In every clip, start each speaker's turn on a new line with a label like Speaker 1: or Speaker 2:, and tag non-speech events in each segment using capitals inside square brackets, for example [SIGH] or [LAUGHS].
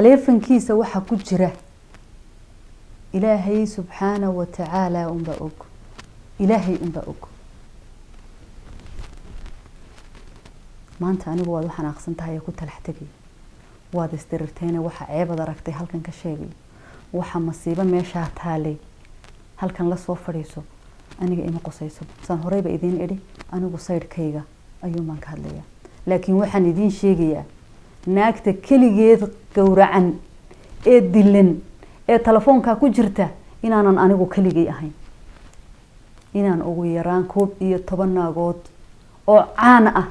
Speaker 1: taleefankiisa waxaa ku jira ilaahay subxaana wa tacaala unbaa og. Ilaahay unbaa og. Maanta anigu waad u xanaaqsan tahay ee ku talax tegay waad isdirirteene waxa ceebad aragtay halkan ka sheegay. Waxa masiibo meeshaa taalay. Halkan la soo fadhiiso aniga ima qosayso saan horeyba idiin idhi anigu saydhkayga ayuunbaan ka hadlayaa. Laakiin waxaan idiin sheegayaa naagta keligeed gowracan ee dilan ee telefoonkaa ku jirta inaanan anigu keligay ahayn. Inaan ugu yaraan koob iyo toban naagood oo caan ah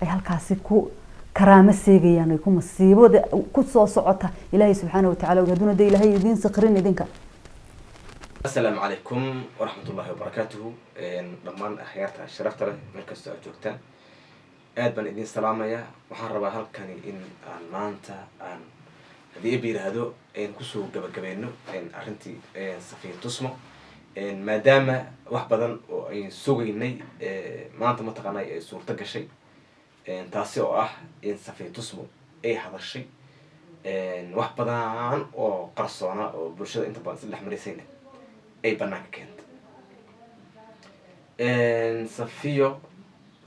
Speaker 1: ay halkaasi ku karaamo seegayaan ay ku masiibada ku soo socota. Ilaahay subxaana watacala hadduna de ilaahay idiin sakrin idinka.
Speaker 2: Asalaamu calaykum waraxmatullaahi wabarakaatuhu dhammaan akhyaarta sharafta leh meel kastoo aad joogtaan aad baan idiin salaamayaa waxaan rabaa halkani in aan maanta aan haddii eba yiraahdo ku soo gabagabeeno arrintii safiir tusmo. Maadaama wax badan oo ayn sugaynay maanta mataqaanay ay suurto gashay. Taasi oo ah in safiir tusmo ay hadashay. Wax badan oo qarsoona oo bulshada inta badan isla dhex ay banaanka keentay. Safiyo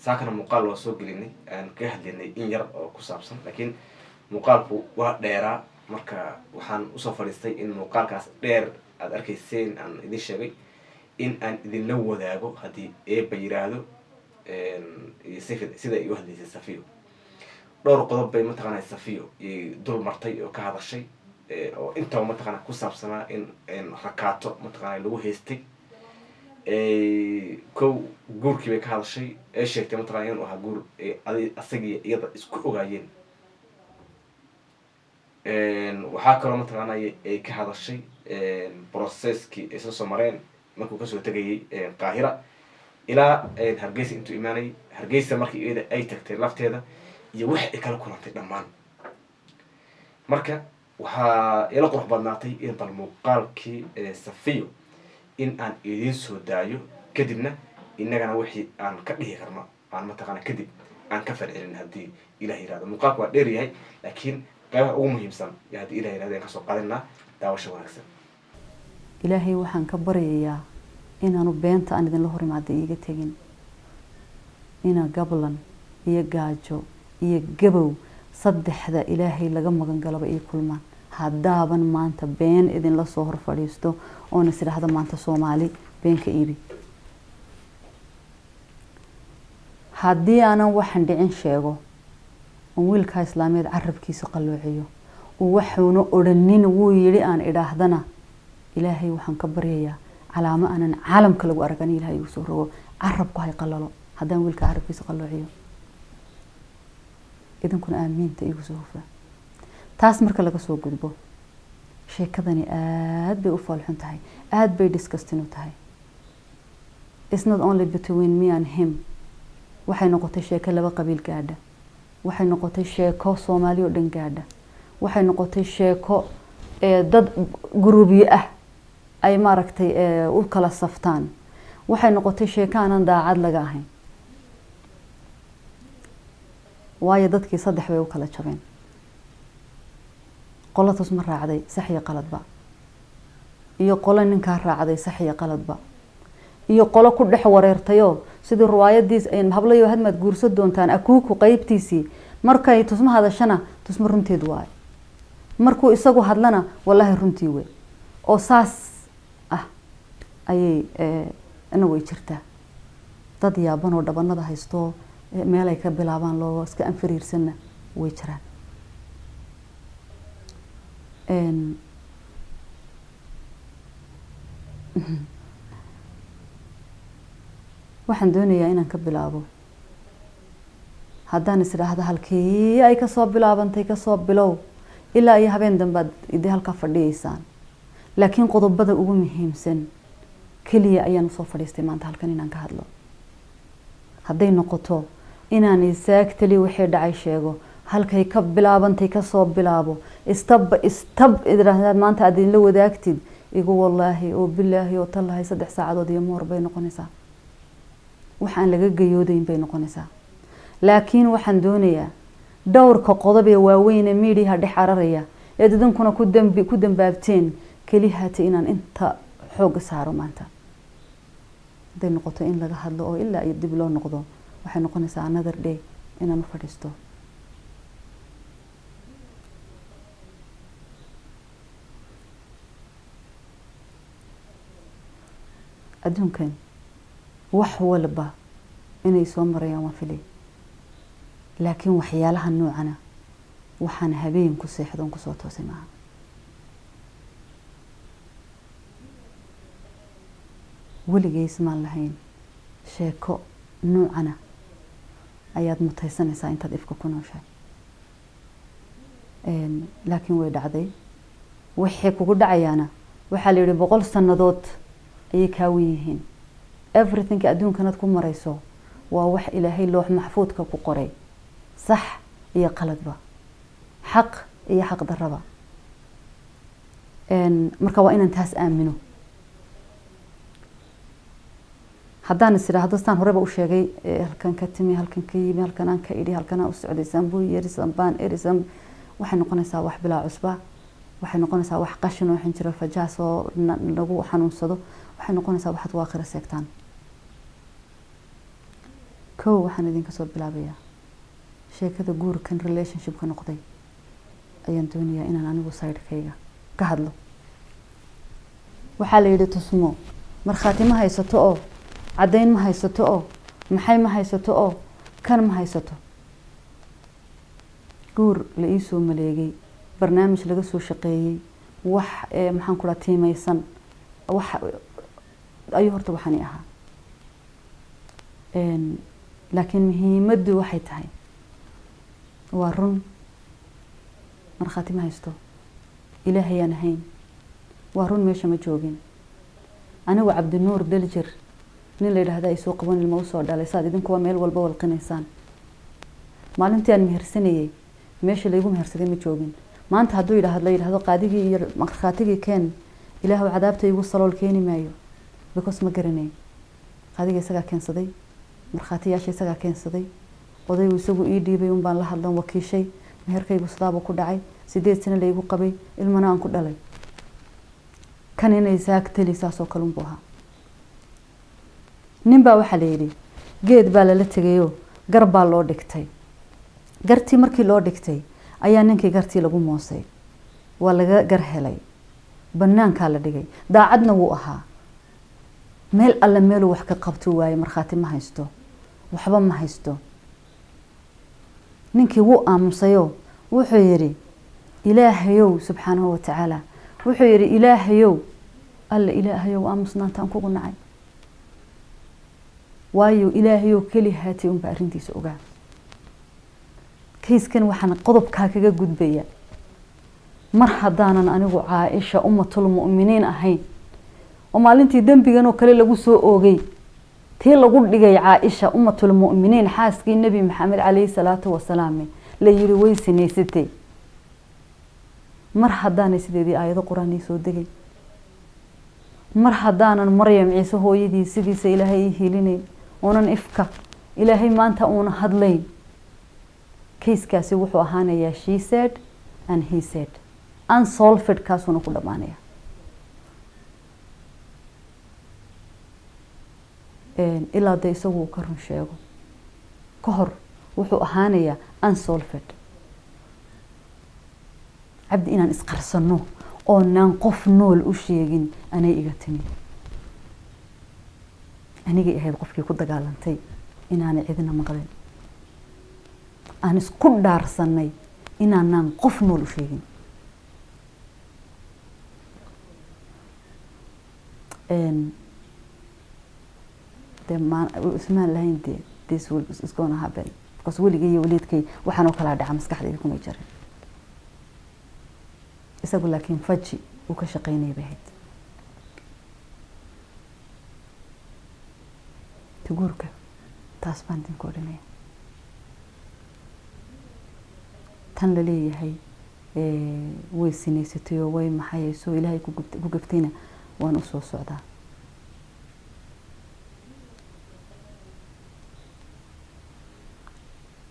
Speaker 2: saakana muuqaal waa soo gelinay aan kaga hadlinay in yar oo ku saabsan laakiin muuqaalku waa dheeraa. Marka waxaan u soo fadhiistay in muuqaalkaas dheer aada arkayseen aan idin sheegay in aan idinla wadaago haddii eeba yiraahdo sida ay u hadlaysay safiyo. Dhowr qodob bay mataqaana safiyo dul martay oo ka hadashay oo intaba mataqaana ku saabsanaa in rakaato mataqaana lagu haystay kow guurkii bay ka hadashay. Ee sheegtay mataqana inuu ahaa guur. Asagii iyada isku ogaayeen. Waxaa kaloo mataqaana ay ka hadashay processkii ay soo soo mareen. Markuu ka soo tegayay qaahira. Ilaa hargeysa intuu imaanayay hargeysa markii iyada ay tagtay lafteeda. Iyo wax ay kala kulantay dhammaan. Marka waxaa ila qurux badnaatay in bal muuqaalkii safiyo in aan idiin soo daayo kadibna inagana wixii aan ka dhihi karno aan mataqaana kadib aan ka falcelin haddii ilah yiraahdo muuqaalku waa dheer yahay laakiin qaybaha ugu muhiimsan y haddii ilah yiraahdo aan ka soo qaadanaa daawasha wanaagsan.
Speaker 1: Ilaahay waxaan ka baryayaa inaanu beenta aan idinla hor imaada iiga tegin. Ina gablan iyo gaajo iyo gabow saddexda ilaahay laga magan galaba ii kulmaan haddaaban maanta been idinla soo hor fadhiisto oona is idhaahda maanta soomaali beenka iibi. Haddii aanan waxan dhicin sheego oon wiilkaa islaameed carabkiisa qalloociyo uu waxuuna odhanin wuu yidhi aan idhaahdana ilaahay waxaan ka baryayaa calaamo aanan caalamka lagu aragan ilahay igu soo rogo carabku hay qalalo haddaan wiilkaa carabkiisa qalloociyo idinkuna aamiinta igu soo hufaa taas marka laga soo gudbo sheekadani aada bay u faalxun tahay aada bay disgustin u tahay. Its not only between me and him. Waxay noqotay sheeko laba qabiil gaadha. Waxay noqotay sheeko soomaali oo dhan gaadha. Waxay noqotay sheeko dad guruubyo ah. Ay maaragtay u kala saftaan. Waxay noqotay sheeko aanan daacad laga ahayn. Waayo dadkii saddex bay u kala jabeen qolo tusma raacday sax iyo qaladba iyo qolo ninkaa raacday sax iyo qaladba iyo qolo ku dhex wareertayoo sidii riwaayadiis hablayo hadmaad guursa doontaan akuuku qeybtiisii markay tusma hadashana tusma runteed waayo markuu isagu hadlana wallaahi runtii wey oo saas ah ayay ina way jirtaa. Dad yaaban oo dhabanada haysto meelay ka bilaabaan loo iska anfariirsanna way jiraan [LAUGHS] waxaan doonayaa inaan ka bilaabo. Haddaan is halkii ay ka soo bilaabantay ka soo bilow ilaa iyo habeen dambead idii halkaa fadhiyeysaan. Laakiin qodobada ugu muhiimsan keliya ayaan u soo fadhiistay maanta halkan inaan ka hadlo. Hadday noqoto inaan isaagtali wixii dhacay sheego halkay ka bilaabantay ka soo bilaabo. Istabba istab maanta aad idinla wadaagtid. Igu wallaahi oo bilaahi oo tallahay saddex saacadood iyo moor bay noqonaysaa. Waxaan laga gayoodayn bay noqonaysaa. Laakiin waxaan doonayaa dhowrka qodob ee waaweyne miidiyaha dhex cararaya eed idinkuna ku dambaabteen keli haata inaan inta xooga saaro maanta. Hadday noqoto in laga hadlo oo ilaa iyo dib loo noqdo waxay noqonaysaa another day inaan u fadhiisto adduunkan wax walba inay soo marayaan waan filay laakiin waxyaalaha noocana waxaan habeen ku seexdoon ku soo toosay maaha weligeys maan lahayn sheeko noocana ayaad mutaysanaysaa intaad ifka ku nooshahay laakiin way dhacday. Waxay kugu dhacayaana waxaa la yihi boqol sannadood ayay kaawan yihiin. Everythingka adduunkanaad ku marayso waa wax ilaahay loox maxfuudka ku qoray. Sax iyo qaladba. Xaq iyo xaq daraba marka waa inaan taas aamino. Haddaan is idhaahdo staan horeba u sheegay halkan ka timi halkan ka yimi halkan aan ka idhi halkan aan u socday sambuu yeri sambaan eri sam waxay noqonaysaa wax bilaa cusba waxay noqonaysaa wax qashin oo xinjiro fajaas oo lagu xanuunsado waxay noqonaysaa waxaad waakhira seegtaan. Kow waxaan idinka soo bilaabayaa. Sheekada guurkan relationshipka noqday ayaan doonayaa inaan anigu sidekayga ka hadlo. Waxaa la yidhi tusmo markhaati ma haysato oo? Caddayn ma haysato oo? Maxay ma haysato oo? Kan ma haysato? Guur la iisoo maleegay barnaamij laga soo shaqeeyey wax maxaan ku dhaha tiimeysan wax ayuu horta waxani ahaa laakiin muhiimaddu waxay tahay waa run markhaati ma haysto ilaahayaan ahayn waa run meesha ma joogin anigu cabdinuur daljir nin la yidhaahda ay soo qaban ilma u soo dhalay saad idinkuwa meel walba walqinaysaan maalintii aan mehersanayey meesha laygu mehersaday ma joogin maanta hadduu yidhaahdo la yidhaahdo qaadigii iyo markhaatigii keen ilaahu cadaabta igu salool keeni maayo because ma garanay qaadiga isagaa keensaday markhaatiyaasha isagaa keensaday odaygu isagu ii dhiibay un baan la hadlan wakiishay meherkaygu sidaabuu ku dhacay sideed sano laygu qabay ilmana aan ku dhalay kan inay saagtali saasoo kale ahaa nin baa waxaa la yidhi geed baa lala tegayoo gar baa loo dhigtay gartii markii loo dhigtay ayaa ninkii gartii lagu moosay waa laga gar helay banaankaa la dhigay daacadna wuu ahaa meel alle meeluu wax ka qabtuu waaye markhaati ma haysto. Waxba ma haysto. Ninkii wuu aamusayoo wuxuu yidhi ilaahayow subxaanahu watacaala wuxuu yidhi ilaahayow alla ilaahayow aamusnaantaan kugu nacay. Waayo ilaahayow keli haatay unba arrintiisa ogaa kayskan waxaan qodobkaa kaga gudbaya. Mar haddaanan anigu caaisha ummatul mu'miniin ahayn oo maalintii dembigan oo kale lagu soo oogay. Tii lagu dhigay caaisha ummatul mu'miniin xaaskii nebi maxamed calayhi salaatu wasalaam la yiri way sinaysatay. Mar haddaanay sideedii aayado qur'aan soo degay. Mar haddaanan maryam ciise hooyadii sidiisa ilaahay ii hilinayn oonan ifka ilaahay maanta uuna hadlayn. Kayskaasi wuxuu ahaanayaa she said and he said. Unsolved kaasuuna ku dhammaanaya ilaa dee isagu uu ka run sheego. Ka hor wuxuu ahaanayaa unsolved cabdi inaan isqarsano oonaan qof nool u sheegin anay iga timi. Anigay ahayd qofkii ku dagaalantay inaanay cidina maqlin. Aan isku dhaarsanay inaanaan qof nool u sheegin. De ismaan lahayn de this will iyo waliidkay waxaan oo kalaa dhaca maskaxdayda kumay jirin isagu laakiin faji uu ka shaqeynaya bay ahayd. Taguurka taas baan idinku odhanaya. Tan la way sinaysatay oo way maxayayso ilaahay ku gaftayna waan u soo socdaa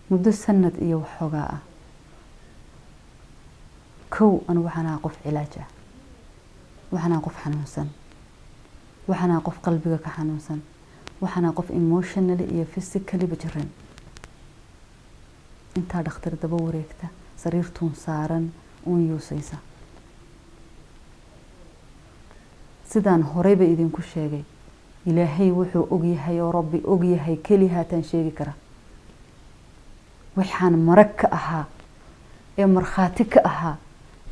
Speaker 1: muddo sanad iyo waxoogaa ah. Kow anigu waxaan ahaa qof cilaaj ah waxaan ahaa qof xanuunsan. Waxaan ahaa qof qalbiga ka xanuunsan. Waxaan ahaa qof emotionally iyo physicallyba jiran intaa dhakhtar daba wareegta sariirtuun saaran uun yuusaysa. Sidaan horeyba idinku sheegay ilaahay wuxuu ogyahay oo rabbi ogyahay keli haataan sheegi kara waxaan marag ka ahaa ee markhaati ka ahaa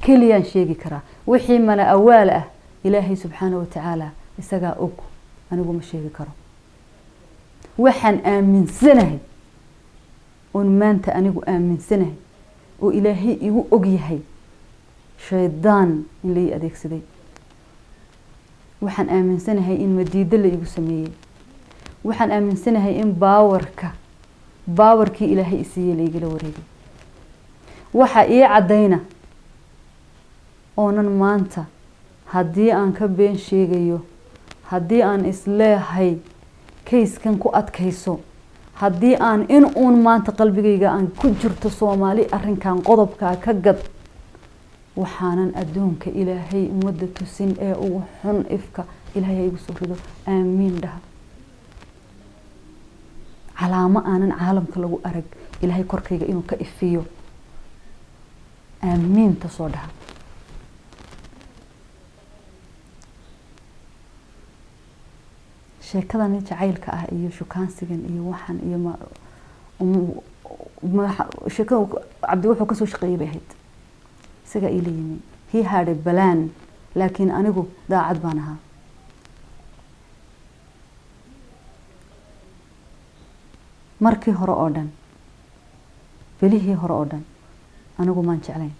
Speaker 1: keliyaan sheegi karaa wixii mala awaal ah ilaahay subxaana wa tacaala isagaa og anigu ma sheegi karo. Waxaan aaminsanahay oon maanta anigu aaminsanahay oo ilaahay igu ogyahay shaydaan in lai adeegsaday. Waxaan aaminsanahay in madiido la igu sameeyey waxaan aaminsanahay in baawarka baawarkii ilaahay isiiyey laigala wareegay. Waxa ii caddayna oonan maanta haddii aan ka been sheegayo haddii aan isleehay kayskan ku adkayso haddii aan in uun maanta qalbigayga aan ku jirto soomaali arrinkan qodobkaa ka gad waxaanan adduunka ilaahay ummadda tusin ee ugu xun ifka ilaahay ha igu soo rido. Aamiin dhaha calaamo aanan caalamka lagu arag ilaahay korkayga inuu ka ifiyo. Aamiinta soo dhaha sheekadani jacaylka ah iyo shukaansigan iyo waxan iyo sheekada cabdi wuxuu ka soo shaqeeyay bay ahayd. Isagaa iila yimi he had a balan laakiin anigu daacad baan ahaa markii hore oo dhan belihii hore oo dhan anigu maan jeclayn.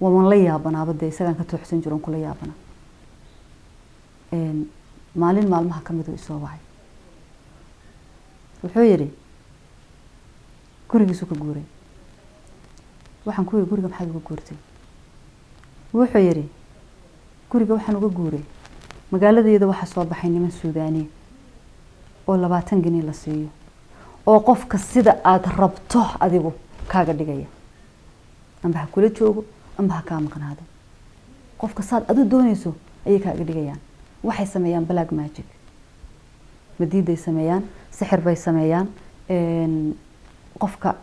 Speaker 1: Waman la yaabanaaba dee isagaan ka tooxsan jiro kula yaabana. Maalin maalmaha ka miduu isoo wacay. Wuxuu yidhi gurigiisuu ka guuray. Waxaan ku yidhi guriga maxaad uga guurtay? Wuxuu yidhi guriga waxaan uga guuray. Magaaladeeda waxaa soo baxay niman suudaaniya oo labaatan geni la siiyo oo qofka sida aada rabto adigu kaaga dhigaya amba ha kula joogo amba ha kaa maqnaado. Qofka saad adu doonayso ayay kaaga dhigayaan. Waxay sameeyaan black magic. Madiiday sameeyaan sixir bay sameeyaan qofka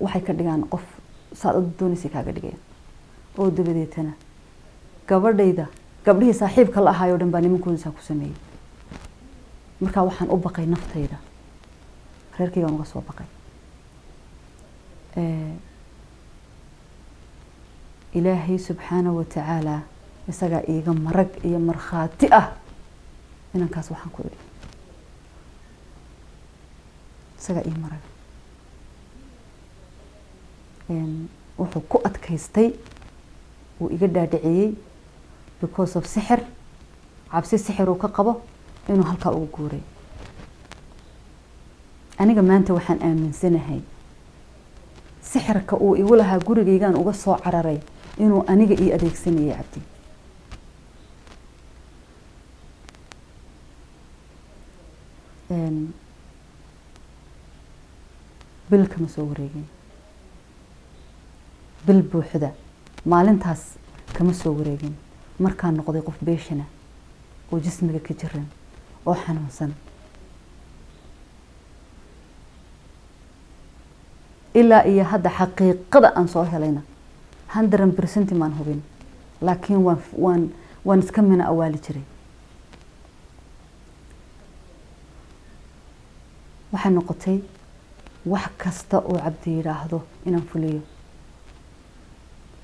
Speaker 1: waxay ka dhigaan qof saad adu doonaysay kaaga dhigayaan. Oo dabadeetana gabadhayda gabdhihii saaxiibka la ahaayoo dhan baa nimankoodisaa ku sameeyey markaa waxaan u baqay naftayda reerkaygaan uga soo baqay. Ilaahay wa tacaala isagaa iiga marag iyo markhaati ah inankaas waxaan ku idhi. Isagaa ii marag. Wuxuu ku adkaystay wuu iga dhaadhiciyey because of sixir. Cabsi sixir uu ka qabo inuu halkaa uga guuray aniga maanta waxaan aaminsanahay sixirka uu igu lahaa gurigaygaan uga soo cararay inuu aniga ii adeegsanayay cabdi. Bil kama soo wareegin. Bil buuxda maalintaas kama soo wareegin. Markaan noqday qof beeshana oo jismiga ka jiran oo xanuunsan ilaa iyo hadda xaqiiqada aan soo helayna. hundred percent maan hubin. Laakiin waan waan iska mina awaali jiray. Waxay noqotay wax kasta oo cabdi yidhaahdo inaan fuliyo.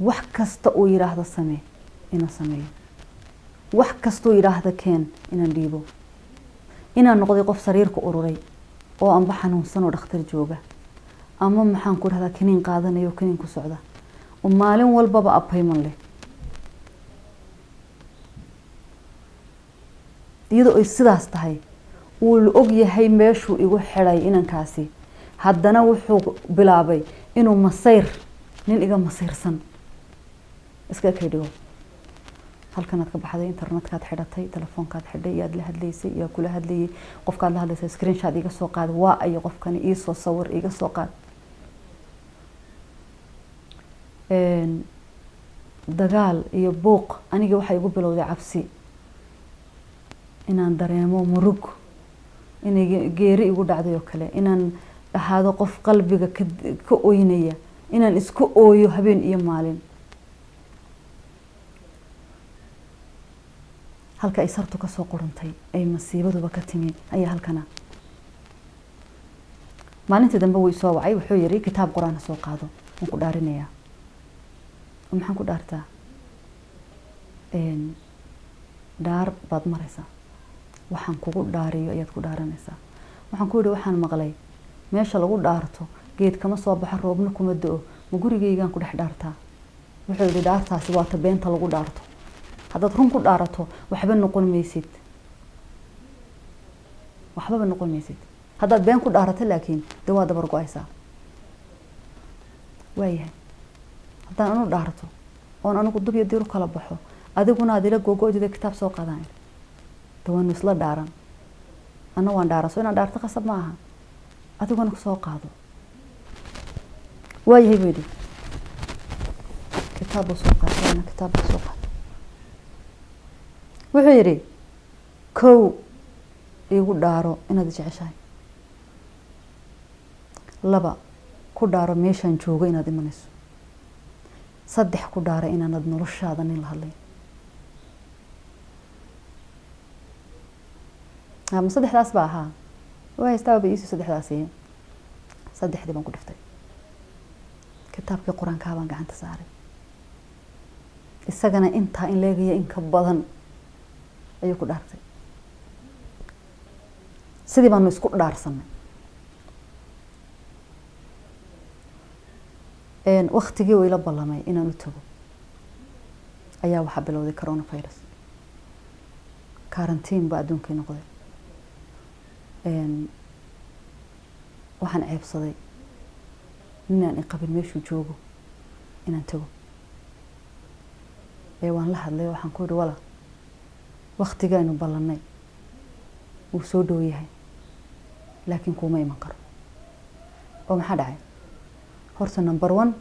Speaker 1: Wax kasta uu yidhaahdo samee inaan sameeyo. Wax kastoo yidhaahda keen inaan dhiibo. Inaan noqday qof sariirka ururay oo anba xanuunsan oo dhakhtar jooga ama maxaan ku dhahdaa kaniin qaadanayo kaniin ku socda? Oo maalin walbaba apayman leh. Iyadoo ay sidaas tahay wuu la og yahay meeshuu igu xidhay inankaasi. Haddana wuxuu bilaabay inuu masayr nin iga masayrsan. Iska kay dhigo halkanaad ka baxday internetkaad xidhatay telefoonkaad xidhay iyaad la hadlaysay iyaa kula hadlayay qofkaad la hadlaysay screenshot iga soo qaad waa ayo qofkani iisoo sawir iga soo qaad dagaal iyo buuq aniga waxay igu bilowday cabsi. Inaan dareemo murug inay geeri igu dhacday oo kale. Inaan ahaado qof qalbiga ka oynaya. Inaan isku ooyo habeen iyo maalin. Halka ay sartu ka soo qurantay ay masiibaduba ka timi ayaa halkana. Maalintii dambe wuu isoo wacay wuxuu yiri kitaab qur'aan ha soo qaado. Waan ku dhaarinayaa maxaan ku dhaartaa? Dhaar baad maraysaa. Waxaan kugu dhaariyo ayaad ku dhaaranaysaa. Waxaan ku yihi waxaan maqlay. Meesha lagu dhaarto geed kama soo baxo roobna kuma do-o ma gurigeygaan ku dhex dhaartaa? Wuxuu yihi dhaartaasi waata beenta lagu dhaarto. Haddaad run ku dhaarato waxba noqon maysid. Waxbaba noqon maysid. Haddaad been ku dhaarato laakiin dee waa dabar go'aysaa. Waayahay haddaan anu dhaarto oon anigu dub iyo dir u kala baxo adiguna aad ila gogo-dida kitaab soo qaadaan. De waanu isla dhaaran. Ana waan dhaaran so inaan dhaarto qasab ma aha. Adiguna soo qaado. Waayahay buu yidhi kitaab soo qaatay ana soo qaatay wuxuu yidhi kow iigu dhaaro inaad jeceshahay. Laba ku dhaaro meeshaan joogo inaad imanayso saddex ku dhaara inaanad noloshaada nin la hadlayn. Ama saddexdaas ba ahaa? Waa haystaaba ba iisii saddexdii baan ku dhiftay. Kitaabkii qur'aankaa baan gacanta saaray. Isagana intaa in leegaya in ka badan ayuu ku dhaartay. Sidii baanu isku dhaarsanay waktigii uu ila ballamay inaan u tago. Ayaa waxaa bilowday coronavirus. Karantiin baa adduunkii noqday. Waxaan ceebsaday ninaan iqabin meeshuu joogo inaan tago. Ee waan la hadlay waxaan ku yihi wala waktigaaynu ballanay wuu soo dhow yahay laakiin kuuma iman karo. Oo maxaa dhacay horta number one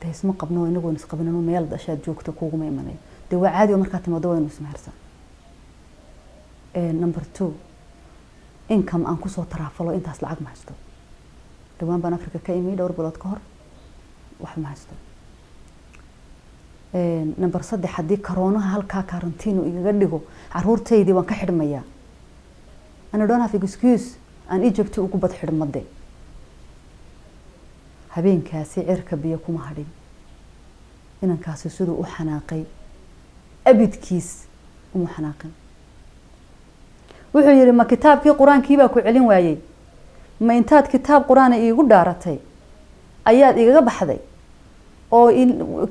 Speaker 1: dee isma qabno inagoon isqabinano meel dashaad joogto kuuguma imanayo dee waa caadi markaa timaado waynu ismehersan number two income aan ku soo taraafalo intaas lacag ma haysto. Dhawaan baan africa ka imi dhowr bilood ka hor wax ma haysto. Number saddex haddii karoonaha halkaa karantiinu igaga dhigo caruurtaydii waan ka xidhmayaa. Ana don't have excuse aan egypt ugu bad xidhmade habeenkaasi cirka biyo kuma hadhin. Inankaasi siduu u xanaaqay abidkiis uma xanaaqin. Wuxuu yihi ma kitaabkii qur'aankii baa ku celin waayey? Ma intaad kitaab qur'aana iigu dhaaratay? Ayaad igaga baxday? Oo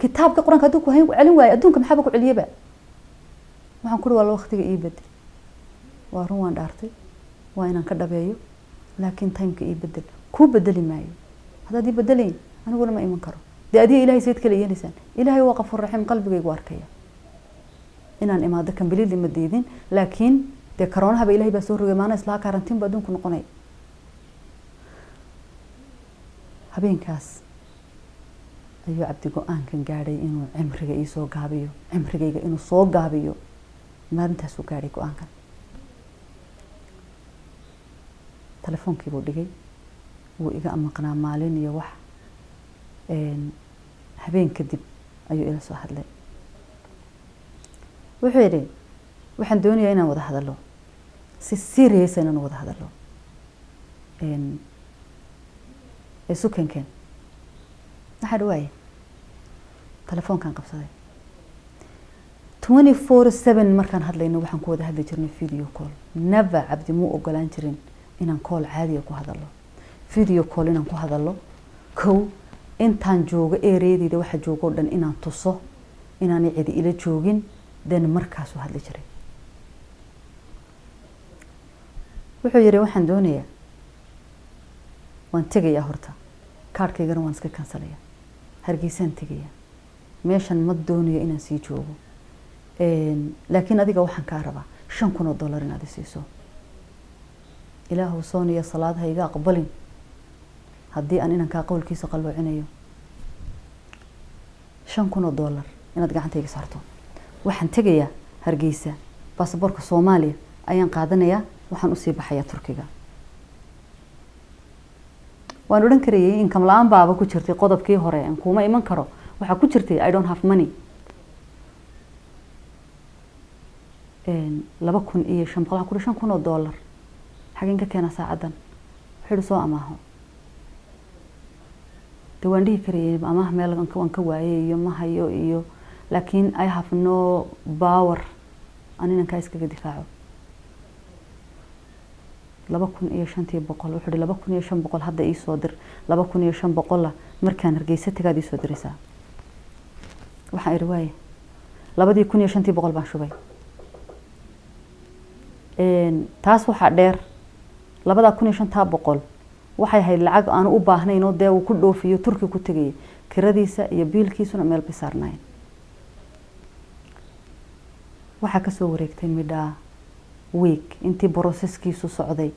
Speaker 1: kitaabkii qur'aanka hadduu ku celin waayey? Adduunka maxaaba ku celiyaba waxaan ku uhi walla waktiga ii bedel. Waa run waan dhaartay. Waa inaan ka dhabeeyo. Laakiin timeka ii bedel. Kuu bedeli maayo haddaad ii bedelayn aniguna ma iman karo. Dee adiga ilahay sayd kala yeelaysaan ilaahay waa qafuur raxiim qalbigaygu arkaya. Inaan imaado kambilili ma diidin laakiin dee karoonahaba ilahay baa soo rogay maana islaha karantiin ba adduunku noqonaya habeenkaas ayuu cabdi go'aankan gaadhay inuu cimriga iisoo gaabiyo cimrigayga inuu soo gaabiyo maalintaasuu gaadhay go'aankan. Telefonkii buu dhigay wuu iga maqnaa maalin iyo wax habeen kadib ayuu ila soo hadlay. Wuxuu yidhi waxaan doonayaa inaan wada hadalo si serious inaan wada hadalo sukankeen maxaa dhawaaye telefoonkaan qabsaday. twenty four seven markaan hadlayno waxaan ku wada hadli jirnay video call. Never cabdi muu ogolaan jirin inaan call caadiga ku hadalo video call inaan ku hadalo kow intaan joogo ereadeyda waxa joogo o dhan inaan tuso inaanay cidi ila joogin den markaasuu hadli jiray. Wuxuu yihi waxaan doonayaa. Waan tegayaa horta. Kaarhkaygana waan iska kansalaya hargeysaan tegayaa. Meeshan ma doonayo inaan sii joogo. Laakiin adiga waxaan kaa rabaa shan kun oo dollar inaad isiiso ilaahu sooniya salaad ha iga aqbalin haddii aan inankaa qowlkiisa qalloocinayo shan kun oo dollar inaad gacantayga saarto. Waxaan tegayaa hargeysa baasaboorka soomaaliya ayaan qaadanayaa waxaan u sii baxayaa turkiga. Waan odhan karayay inkam la'aan baaba ku jirtay qodobkii hore kuma iman karo. Waxaa ku jirtay i don't have money. Laba kun iyo shan boqol waxaan ku shan kun oo dollar. Xageen ka keenaa saacaddan. Wuxuu ihi soo amaaho de waan dhihi karayay amaah meel waan ka waayay iyo ma hayo iyo laakiin i have no power. Aan inankaa iskaga difaaco. Laba kun iyo shantii boqol wuxuu laba kun iyo shan boqol hadda iisoo dir. Laba kun iyo shan boqolla markaan hargeysa tagaad iisoo diraysaa. Waxaan ihi waaye labadii kun iyo shantii boqol baan shubay. Taas waxaa dheer. Labadaa kun iyo shantaa boqol waxay ahayd lacag aanu u baahnayn oo dee uu ku dhoofiyo turki ku tegayay kiradiisa iyo biilkiisuna meel bay saarnaayeen. Waxaa ka soo wareegtay midhaa week intii broseskiisu socday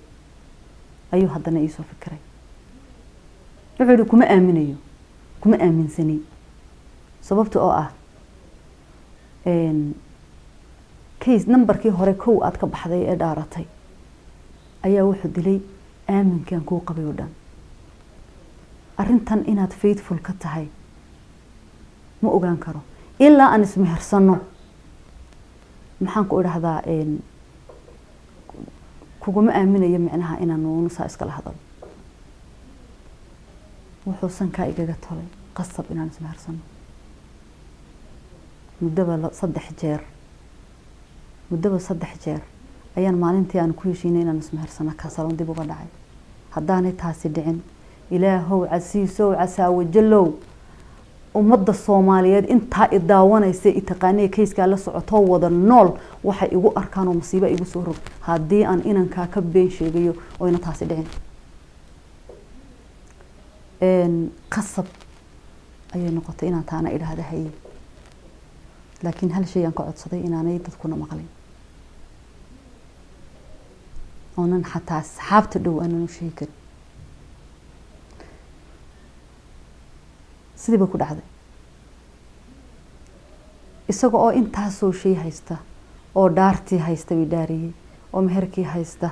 Speaker 1: ayuu haddana iisoo fikiray. Wuxuu yihi kuma aaminayo kuma aaminsani. Sababta oo ah case numberkii hore kow aada ka baxday ee dhaaratay ayaa wuxuu dilay aaminkan kuu qabay oo dhan. Arrintan inaad faithful ka tahay ma ogaan karo. Ilaa aan ismehersano maxaan ku idhahdaa kuguma aaminayo micnaha inaan nuunusaa iskala hadalo wuxuu sankaa igaga tolay qasab inaan ismehersano muddaba saddex jeer. Muddaba saddex jeer. Ayaan maalintii aan ku heshiinay inaan ismehersano kasalon dib uga dhacay haddaanay taasi dhicin. Ilaahow casiisow casaawajalow ummadda soomaaliyeed intaa i daawanaysa i taqaaniya kayskaa la socotoo wada nool waxay igu arkaan oo masiiba igu soo rog. Haddii aan inankaa ka been sheegayo oyna taasi dhicin. Qasab ayay noqotay inaan taana idhaahda haye laakiin hal shay aan ka codsaday inaanay dadkuna maqlin oonan xataa asxaabta dhow aanan u sheegi karin sidii bay ku dhacday. Isaga oo intaasoo shay haysta oo dhaartii haysta bay dhaariyey oo meherkii haysta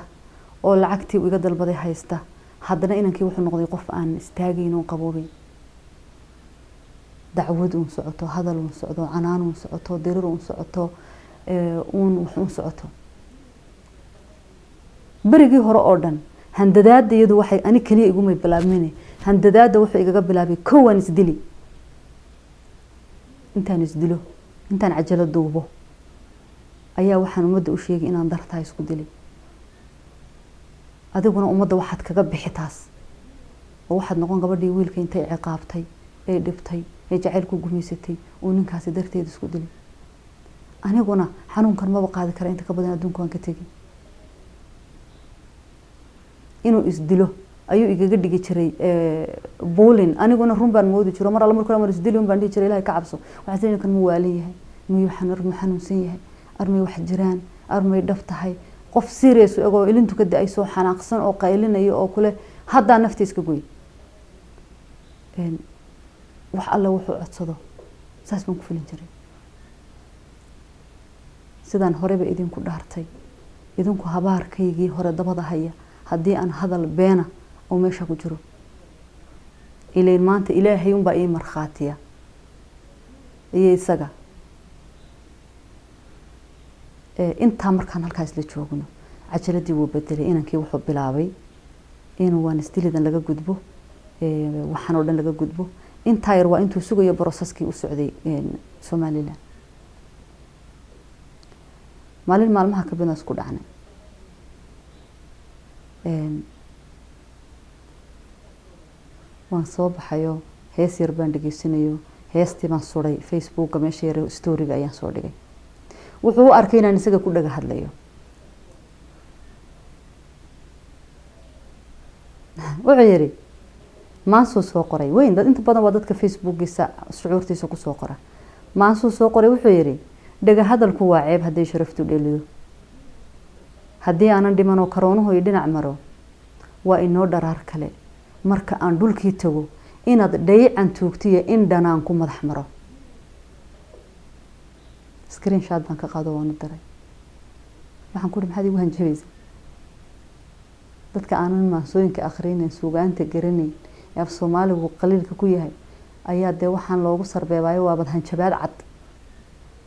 Speaker 1: oo lacagtii iga dalbaday haysta haddana inankii wuxuu noqday qof aan istaagayn oo qaboobay dacwad uun socoto hadal uun socdo canaan uun socoto dirir uun socoto uun wax uun socoto berigii hore oo dhan. Handadaada iyadu waxay ani keliya igumay bilaabmine. Handadaada wuxuu igaga bilaabay kowaan isdili intaan isdilo intaan cajalo duubo. Ayaa waxaan ummadda u sheegay inaan dartaa isku dilay adiguna ummadda waxaad kaga bixi taas oo waxaad noqon gabadhii wiilka intay ciqaabtay ee dhibtay ee jacayl ku gumaysatay oo ninkaasi darteeda isku dilay aniguna xanuunkan maba qaadi kara inta ka badan adduunka waan ka tegi inuu isdilo. Ayuu igaga dhigi jiray buulin aniguna run baan moodi jiro. Mar alla markuu mar isdili un baan dhihi jiray ilahay ka cabso. Waxaan sii mu waalan yahay? Miyuu armuu xanuunsan yahay? Armay wax jiraan? Armay dhab tahay? Qof serious egoo ilintu ka da'ay soo xanaaqsan oo qaylinayo oo kule haddaa nafta iska goy wax alle wuxuu codsado. Saas baan ku filin jiray. Sidaan horeba idinku dhaartay. Idinku habaarkaygii hore dabada haya haddii aan hadal beena oo meesha ku jiro. Ilayn maanta ilaahay unbaa ii markhaatiya iyo isaga. Intaa markaan halkaa isla joogno cajaladii wuu bedelay inankii wuxuu bilaabay. Inuu waan isdilidan laga gudbo. Waxaan oo dhan laga gudbo. Intaa yar waa intuu sugayo broseskii u socday somalilan maalin maalmaha kabidna isku dhacnay waan soo baxayo hees yar baan dhegeysanayo heestii baan suday facebooka meesha yar storiga ayaan soo dhigay. Wuxuu u arkay inaan isaga ku dhaga hadlayo. Wuxuu yihi maansuu soo qoray. Weyn dad inta badan waa dadka facebookiisa shucuurtiisa ku soo qora. Maansuu soo qoray wuxuu yihi dhega hadalku waa ceeb hadday sharaftu dhelido haddii aanan dhimanoo karoonuhu i dhinac maro waa inoo dharaar kale. Marka aan dhulkii tago inaad dhayican tuugtiyo in dhanaan ku madax maro. Screen baan ka qaado waanu daray. Waxaan ku uhi maxaad igu hanjabaysa dadka aanan maansooyinka akhrinayn suugaanta garanayn ee af soomaaligu qaliilka ku yahay ayaa dee waxaan loogu sarbeebaayo waabad hanjabaad cad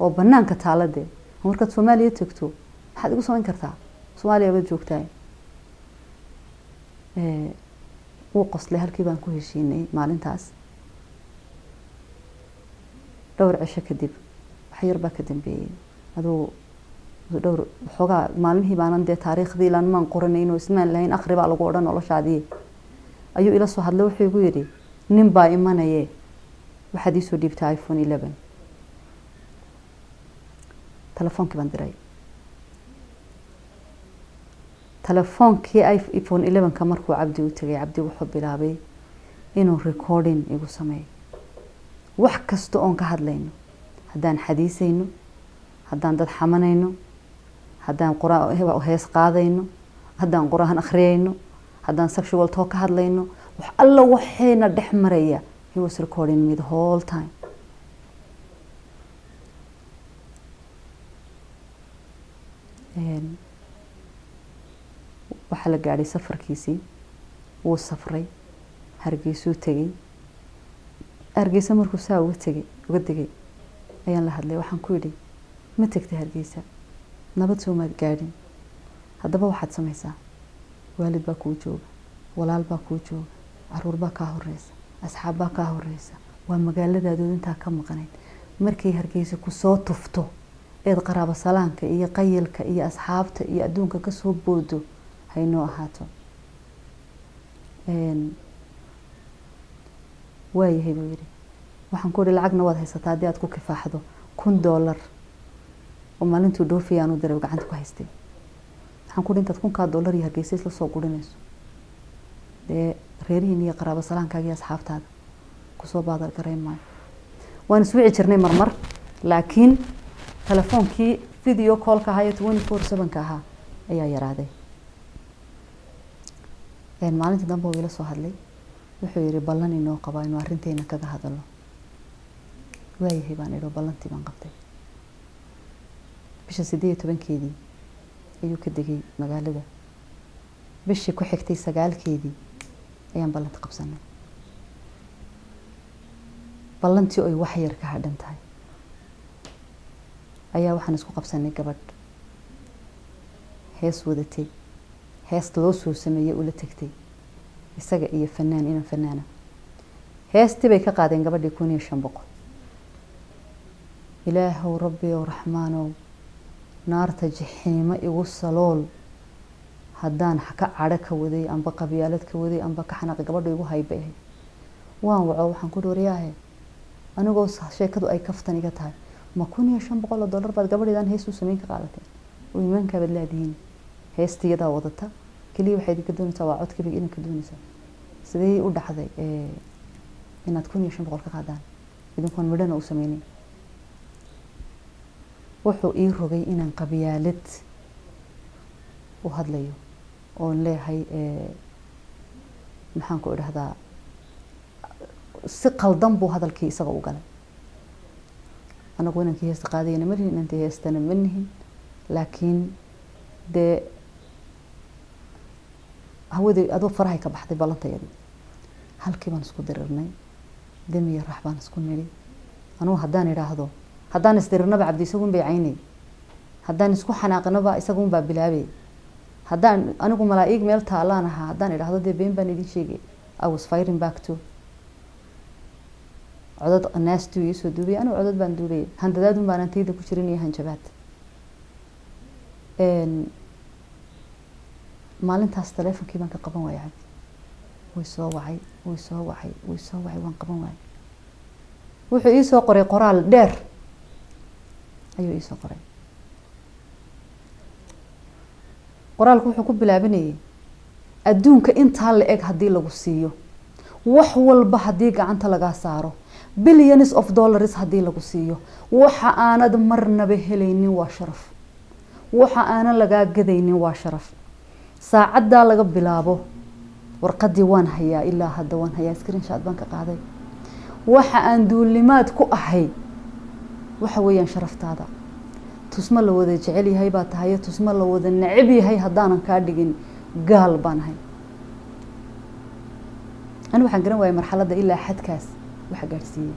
Speaker 1: oo banaanka taala dee. Markaad soomaaliya tegto maxaad igu samayn kartaa soomaaliya baad joogtaay wuu qoslay halkii baan ku heshiinay maalintaas dhowr cisho kadib wax yar baa ka dambeeyey aduu dhowr waxoogaa maalmihii baanan dee taariikhdii ilaan maan qoranayn oo ismaan lahayn akhri baa lagu odhan noloshaadii ayuu ila soo hadlay wuxuu igu yidhi nin baa imanaye waxaad iisoo dhiibtay iphone eleven telefoonkii baan diray telefoonkii iphone elevenka markuu cabdi u tegay cabdi wuxuu bilaabay inuu recording igu sameeyo wax kasta oon ka hadlayno. Haddaan xadiisayno haddaan dad xamanayno haddaan hees qaadayno haddaan qur'aan akhriyayno haddaan sexual talk ka hadlayno wax alla waxayna dhex maraya. He was recording me the whole time waxaa la gaadhay safarkiisii wuu safray hargeysuu tegey. Hargeysa markuu saa uga tegay uga degay ayaan la hadlay waxaan ku yidhi ma tegtay hargeysa nabad soomaad gaadhin. Haddaba waxaad samaysaa waalid baa kuu jooga walaal baa kuu jooga carruur baa kaa horeysa asxaab baa kaa horeysa waa magaaladaadooda intaa ka maqanayd markay hargeysa ku soo tufto eed qaraabo salaanka iyo qayilka iyo asxaabta iyo adduunka ka soo boodo haynoo ahaato. Waayahay buu yidhi. Waxaan ku ihi lacagna waad haysataa haddii aad ku kifaaxdo kun doolar oo maalintuu dhoofiya aanu diray gacanta ku haystay. Waxaan ku ihi intaad kunkaa doolar iyo hargeysa isla soo gurinayso dee reerihiin iyo qaraabo salaankaaga iyo asxaabtaada. Kusoo baadal maayo. Waan iswici jirnay marmar laakiin telefoonkii video callka ahaa ee twenty four sevenka ahaa ayaa yaraaday maalintii dambe uu ila soo hadlay. Wuxuu yihi ballan inoo qabaa inuu arrinteena kaga hadalo waayahay baan idho ballantii baan qabtay. Bisha sideed iyo tobankeedii ayuu ka degay magaalada. Bishii ku xigtay sagaalkeedii ayaan ballanta qabsanay ballantii oy wax yar ka hadhan tahay. Ayaa waxaan isku qabsanay gabadh. Hees wadatay hees loo soo sameeyey ula tegtay isaga iyo fanaan inan fanaana heestii bay ka qaadeen gabadhii kun iyo shan boqol. Ilaahow rabbi ow raxmaanow naarta jixiimo igu salool. Haddaan ka cadho ka waday amba qabyaalad ka waday amba ka xanaaqi gabadha igu hayba ahayd. Waan waco waxaan ku wariyaahe anigoo sheekadu ay kaftan iga tahay. Ma kun iyo shan boqol oo dollar baad gabadheedaan hees u sameyn ka qaadateen? Oo iimaankaabaad laadihiin heestii iyadaa wadata. Keliya waxaad ka doonaysaa waa codkiiba idinka doonaysaa. Sidee u dhacday inaad kun iyo shan boqol ka qaadaan? Idinkoon midhana u sameynin wuxuu ii rogay inaan qabyaalad u hadlayo oon leeyahay maxaan ku si qaldan buu hadalkii isaga u galay. Anagu inankii heesta qaadayana ma nihin inantii heestana ma nihin laakiin dee hawadii adoo farahay ka baxday ballantayadii halkii baan isku dirirnay demiya rax baan isku nidhi anugu haddaan idhaahdo haddaan isdirirnaba cabdi isagun bay caynay haddaan isku xanaaqinaba isagun baa bilaabay haddaan anigu malaa-ig meel taalaan ahaa haddaan idhaahdo dee been baan idin sheegay. I was firing back to. Codad naastuu iisoo duulaya anigu codad baan duulayay handadaadun baan antayda ku jirin hanjabaad maalintaas taleefonkii baan ka qaban waayay cabdi way soo wacay way soo wacay way soo wacay waan qaban waayay wuxuu iisoo qoray qoraal dheer. Ayuu iisoo qoray. Qoraalku wuxuu ku bilaabanayay adduunka intaa la eg haddii lagu siiyo. Wax walba haddii gacanta lagaa saaro. Billions of dollars haddii lagu siiyo. Waxa aanad marnaba helaynin waa sharaf. Waxa aanan lagaa gadaynin waa sharaf saacaddaa laga bilaabo. Warqadii waan hayaa ilaa hadda waan hayaa. Screenshot baan ka qaaday. Waxa aan duulimaad ku ahay waxa weeyaan sharaftaada. Tusmo la wada jecel yahay baa tahayo tusmo la wada necab yahay haddaanan kaa dhigin gaal baan ahay. Ani waxaan garan waayay marxaladda ilaa xadkaas waxa gaadhsiiyey.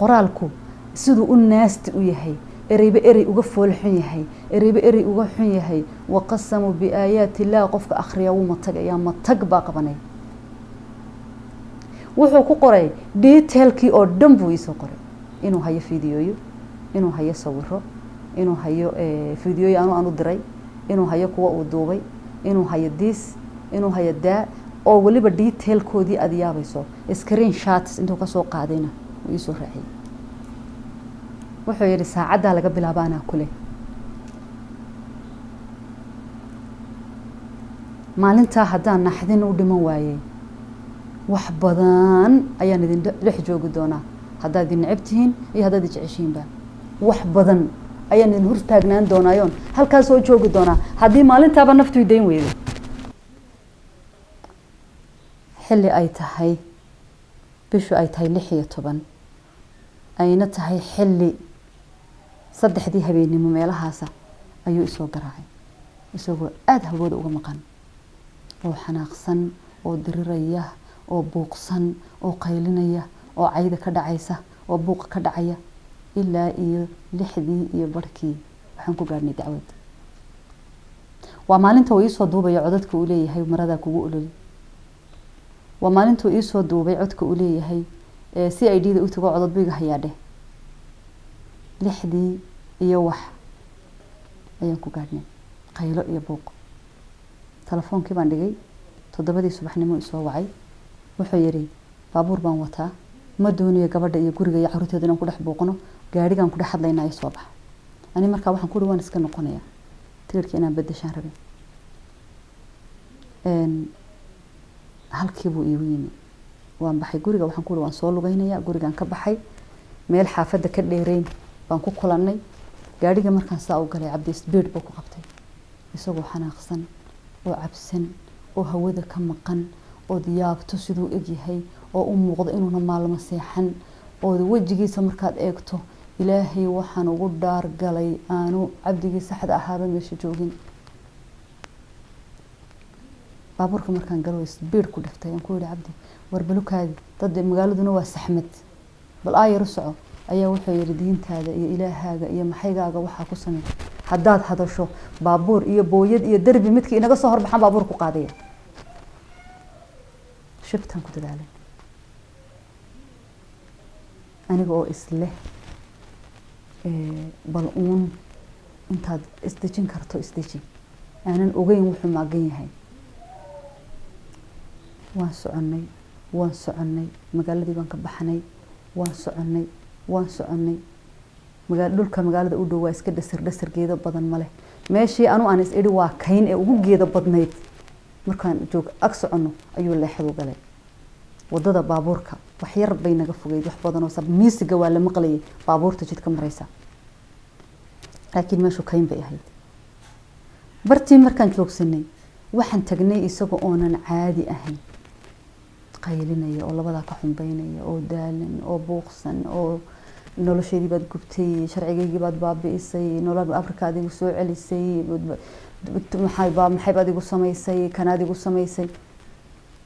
Speaker 1: Qoraalku siduu u naasti u yahay ereyba erey uga foolxun yahay ereyba erey uga xun yahay. Waqasamuu biaayaati illaah qofka akhriya wuu matagayaa matag baa qabanay. Wuxuu ku qoray detailkii oo dhan buu iisoo qoray. Inuu hayo fideoyo inuu hayo sawiro inuu hayo fideoyo anu aan diray inuu hayo kuwa uu duubay inuu hayo diis inuu hayo daa oo weliba detailkoodii aada yaabayso screen shots intuu ka soo qaadayna uu iisoo raaciyay wuxuu yihi saacaddaa laga bilaaba anaa kule. Maalintaa haddaan naxdin u dhiman waayey wax badan ayaan idin dhex joogi doonaa. Haddaad idin necab tihiin iyo haddaad i jeceshiinba. Wax badan ayaan idin hortaagnaan doonaayoon halkaas soo joogi doonaa. Haddii maalintaaba naftu dayn weydo xilli ay tahay bishu ay tahay lix iyo toban. Ayna tahay xilli saddexdii habeennimo meelahaasa ayuu isoo garaacay. Isagoo aada hawooda uga maqan oo xanaaqsan oo diriraya oo buuqsan oo qaylinaya oo cayda ka dhacaysa oo buuqa ka dhacaya ilaa iyo lixdii iyo barhkii waxaan ku gaadhnay dacwad. Waa maalinta uu iisoo duubaya codadka uu leeyahay maradaa kugu ololi. Waa maalintuu iisoo duubay codka uu leeyahay c i d da u tago codod biga hayaadheh lixdii iyo wax ayaan ku gaadhnay qaylo iyo buuq. Telefoonkii baan dhigay toddobadii subaxnimo isoo wacay. Wuxuu yidhi baabuur baan wataa. Ma doonayo gabadha iyo guriga iyo caruurteeda inaan ku dhex buuqno. Gaadhigaan ku dhex hadlaynaa iyo soo baxa. Ani markaa waxaan ku waan iska noqonayaa. Tigirhka inaan bedeshaan rabin. Halkii buu iigu yimi. Waan baxay guriga waxaan ku waan soo lugeynayaa gurigaan ka baxay. Meel xaafadda ka dheereyn baan ku kulannay gaadhiga markaan saa u galay cabdi sbiid buu ku qabtay. Isagoo xanaaqsan oo cabsan oo hawada ka maqan ood yaabto siduu egyahay oo u muuqdo inuuna maalmo seexan ood wejigiisa markaad eegto ilaahay waxaan ugu dhaargalay aanu cabdigii saxda ahaaba meesha joogin. Baabuurka markaan galo sbiid ku dhiftay aan ku yihi cabdi war balukaadi dad magaaladuna waa saxmad. Bal aayaru soco ayaa wuxuu yihi diintaada iyo ilaahaaga iyo maxaygaaga waxaa ku samey haddaad hadasho baabuur iyo booyad iyo derbi midkii inaga soo horbaxaan baabuur ku qaadaya. Shibtaan ku dadaalay. Aniga oo isleh bal uun intaad isdejin karto isdeji aanan ogeyn wuxuu maagan yahay. Waan soconnay waan soconnay magaaladii baan ka baxnay waan soconnay waan soconnay magaa dhulka magaalada u dhow waa iska dhasar dhasar geedo badan maleh meeshii anu aan is idhi waa kayn ee ugu geedo badnayd. Markaan joog ag soconno ayuu leexadu galay. Wadada baabuurka wax yar bay naga fogeyd wax badanoo miisiga waa la maqlayay. Baabuurta jidka maraysa laakiin meeshu kayn bay ahayd. Bartii markaan joogsanay waxaan tagnay isaga oonan caadi ahayn. Qaylinaya oo labadaa ka xumbeynaya oo daalan oo buuqsan oo nolosheedii baad gubtay sharcigeygii baad baabi'isay nolol afrika adigu soo celisay maxaybaad igu samaysay kanaad igu samaysay.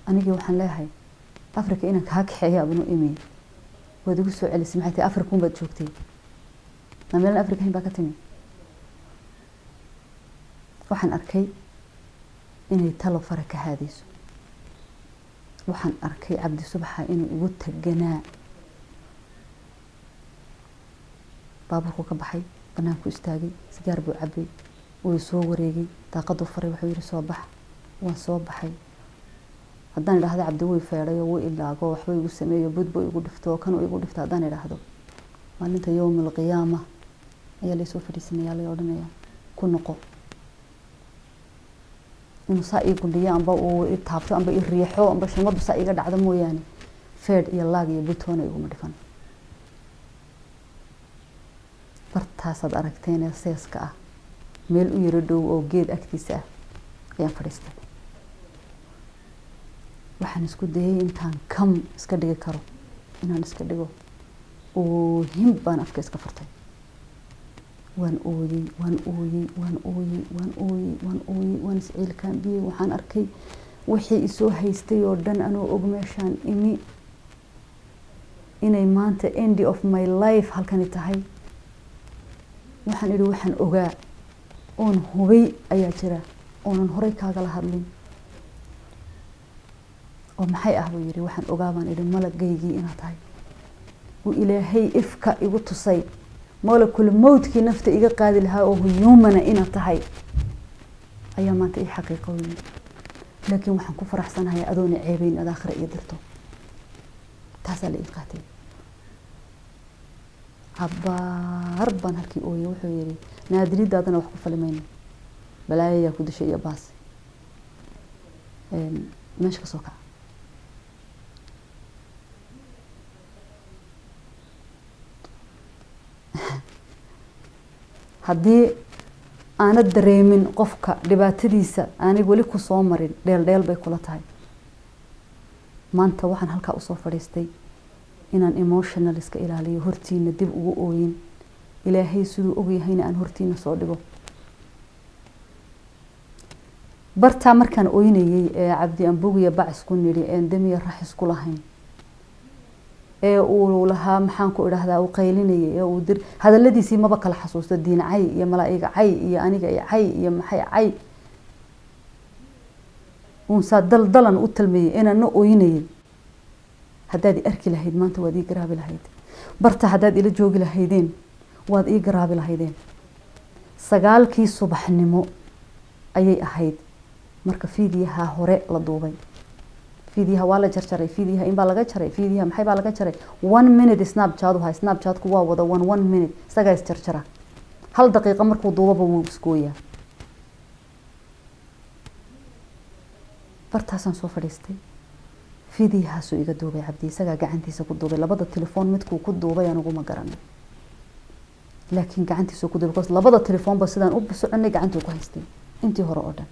Speaker 1: Anigii waxaan leeyahay africa inaan kaa kaxeeya abnu imi waad igu soo celisay maxay tahay africa unbaad joogtay? Ma meelan africa hayn baa ka timi. Waxaan arkay inay talo fara ka haadayso. Waxaan arkay cabdi subaxa inuu igu taganaa baabuurku ka baxay banaanku istaagay sigaar buu cabay wuu soo wareegay daaqaduu faray wuxuu yihi soo bax. Waan soo baxay. Haddaan idhaahdo cabdi way feedhay oo wuu ilaago waxba igu sameeyo budbu igu dhifto kanuu igu dhifto haddaan idhaahdo. Maalinta yowma alqiyaama ayaa laysoo fadhiisanaya lay odhanaya ku noqo. Inuu saa ii gundhiyo amba uu i taabto amba i riixo amba shimadu saa iga dhacdo mooyaane feed iyo laag iyo butoona iguma dhifan bartaasaad aragteenee seeska ah. Meel u yaro dhow oo geed agtiisa ah ayaan fadhiistay. Waxaan isku dayay intaan kam iska dhigi karo inaan iska dhigo. Oohin baan afka iska furtay waan ooyey waan ooyey waan ooyey waan ooyey waan ooyey waan isciilkaambiyey waxaan arkay wixii isoo haystay oo dhan anoo og meeshaan imi. Inay maanta endy of my life halkani tahay waxaan idhi waxaan ogaa. Oon hubay ayaa jira. Oonan horey kaagala hadlin. Oo maxay ah? buu yidhi. Waxaan ogaa baan idhi. Malagaygii inaad tahay. Uu ilaahay ifka igu tusay. Molekul mowdkii nafta iga qaadi lahaa oo huyuumana inaad tahay. Ayaa maanta ii xaqiiqo weyne laakiin waxaan ku faraxsanahay adoona ceebeyn ad aakhira iyo dirto. Taasaa la ii qaatay cabaar baan halkii ooye wuxuu yihi naadiridaadana wax ku falimayno balaayayaa ku dishay iyo baas. Meesha ka soo kaca. [LAUGHS] Haddii aanad dareemin qofka dhibaatadiisa aanay weli ku soo marin dheel dheel bay kula tahay. Maanta waxaan halkaa u soo fadhiistay inaan emotional iska ilaaliyo hortiina dib ugu ooyin. Ilaahay siduu ogyahayna aan hortiina soo dhigo. Bartaa markaan ooynayey ee cabdi ambogiya bacis ku nidhi een demiya raxis ku lahayn. Ee uu lahaa maxaan ku idhaahdaa uu qaylinayay ee uu dir hadaladiisii maba kala xasuusto diin cay iyo malaa'iga cay iyo aniga iyo cay iyo maxay cay. Uunsaa dal dalan u talmayey inaana ooynayay haddaad i arki lahayd maanta waad ii garaabi lahayd. Barta haddaad ila joogi lahaydeen waad ii garaabi lahaydeen. Sagaalkii subaxnimo ayay ahayd. Marka fiidiyaha hore la duubay. Fiidiyaha waa la jarjaray fiidiyaha inbaa laga jaray fiidiyaha maxay baa laga jaray? One minute snapchat uhay snapchatku waa wada one one minute. Isagaa is jarjara. Hal daqiiqo markuu duubaba wuu isgooyaa. Bartaasaan soo fadhiistay fiidiyahaasuu iga duubay cabdi isagaa gacantiisa ku duubay. Labada telefoon midkuu ku duubay aniguma garanay laakiin gacantiisuu ku duubay labada telefoonba sidaan u soconay gacantuu ku haystay. Intii hore oo dhan.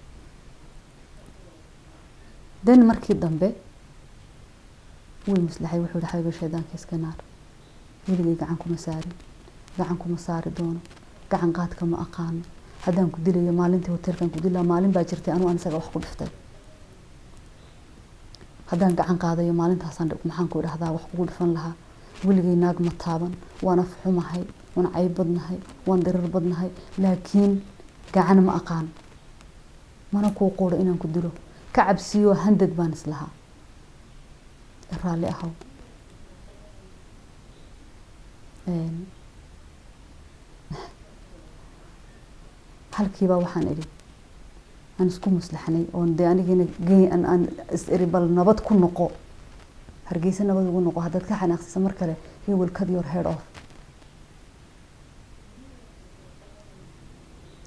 Speaker 1: Den markii dambe way maslaxay wuxuu yihi xabiba shaydaanka iska naar weligay gacan kuma saarin. Gacan kuma saari doono. Gacan qaadka ma aqaano. Haddaan ku dilayo maalintii hoteelkan ku dilaa maalin baa jirtay anuu an isaga wax ku dhiftay haddaan gacan qaadayo maalintaasaan maxaan ku idhahdaa wax kugu dhifan lahaa. Weligay naag ma taaban waan af xumahay waan cayb badnahay waan dirir badnahay laakiin gacan ma aqaan. Mana kuu quuro inaan ku dilo. Ka cabsiyo handad baan islahaa raalli ahow. [LAUGHS] Halkiibaa waxaan idhi aan isku maslaxnay oon dee anigina aan is bal nabad ku noqo. Hargeysa nabad ugu noqo. Haddaad ka xanaaqsisa mar kale he will cut your head off.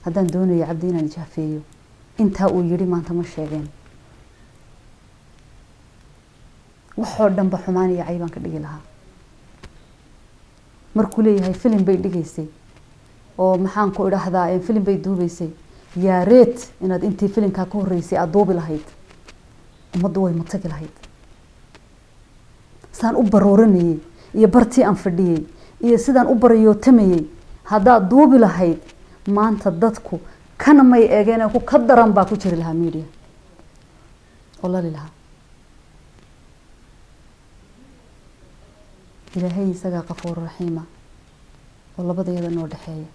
Speaker 1: Haddaan doonayo cabdi inaan ijaafeeyo. Intaa uu yidhi maanta ma sheegeen. Waxoo dhanba xumaan iyo caybaan ka dhigi lahaa. Markuu leeyahay filim bay dhigaysay. Oo maxaan ku idhaahdaa filim bay duubeysay yaa reet inaad intii filimkaa ka horreysay aada duubi lahayd ummaddu way matagi lahayd. Saan u barooranayey iyo bartii aan fadhiyey iyo sidaan u barayootamayey haddaad duubi lahayd maanta dadku kana may eegeen ku ka daran baa ku jiri lahaa media. Oo lali lahaa. Ilaahay isagaa qafuur raxiima oo labadayada noo dhexeeya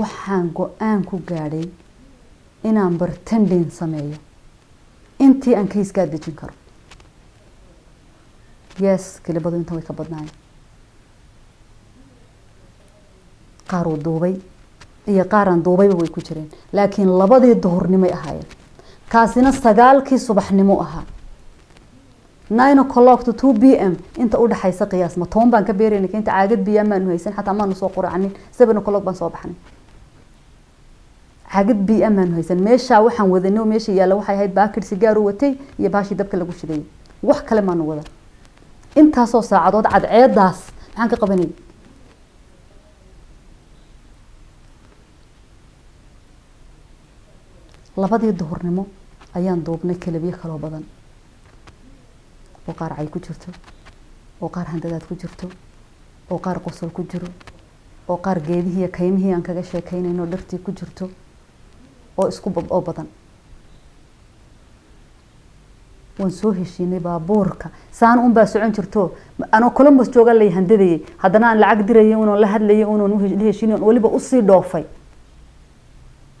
Speaker 1: waxaan go'aan ku gaadhay inaan bartendin sameeyo. Intii aan kayskaa dejin karo. Yes kelibadu inta way ka badnaayeen. Qaar uu duubay iyo qaaraan duubayba way ku jireen. Laakiin labadii duhurnimay ahaayeen. Kaasina sagaalkii subaxnimo ahaa. Nine o'clock to two b m inta u dhaxaysa qiyaas. Ma toban baan ka beerayna inta caagad biyaa maanu haysan xataa maanu soo quracanin seven o'clock baan soo baxnay biya maanu haysan meeshaa waxaan wadanay oo meesha yaalla waxay ahayd baakir sigaaru watay iyo baashii dabka lagu shidayay wax kale maanu wadan intaasoo saacadood cadceedaas maxaan ka qabanayay labadii duhurnimo ayaan duubnay kalabiyo kaloo badan. Oo qaar cay ku jirto oo qaar handadaad ku jirto oo qaar qosol ku jiro oo qaar geedihii iyo kaymihii aan kaga sheekeynayno dhartii ku jirto oo isku oo badan. Waan soo heshiinay baabuurka saan un baa socon jirto. Anoo columbus jooga lay handadayay. Haddana aan lacag dirayay unoon la hadlayay unoon la heshiinay weliba u sii dhoofay.